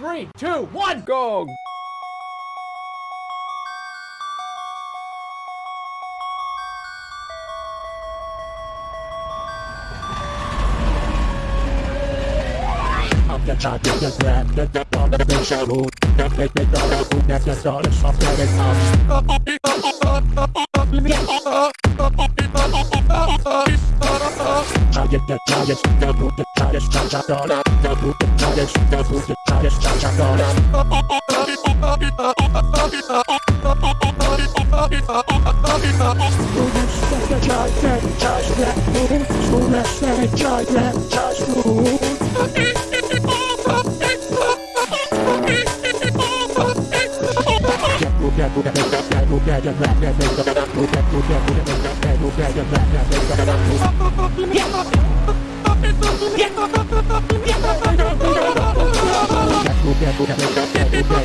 Three, two, one, go! Target the targets, the boot the targets, cha cha dollar, the boot the targets, the boot the targets, cha cha dollar. Charge that, charge that,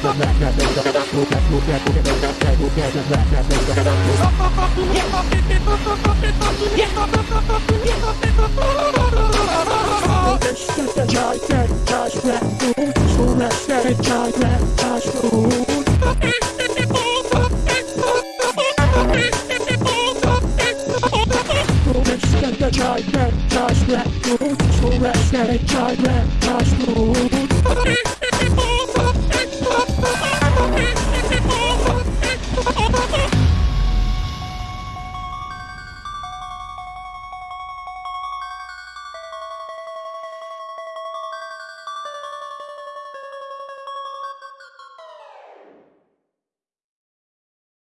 move, school that, charge that, charge move. Charge that, charge